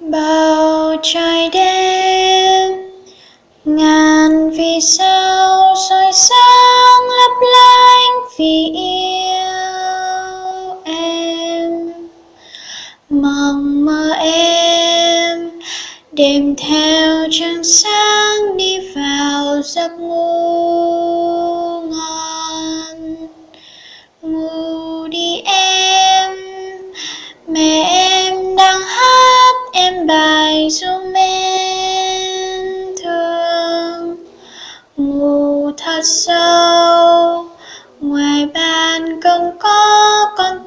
bầu trời đêm, ngàn vì sao soi sáng lấp lánh vì yêu em. Mong mơ em đêm theo trăng sáng đi vào giấc ngủ. sâu ngoài bàn công có con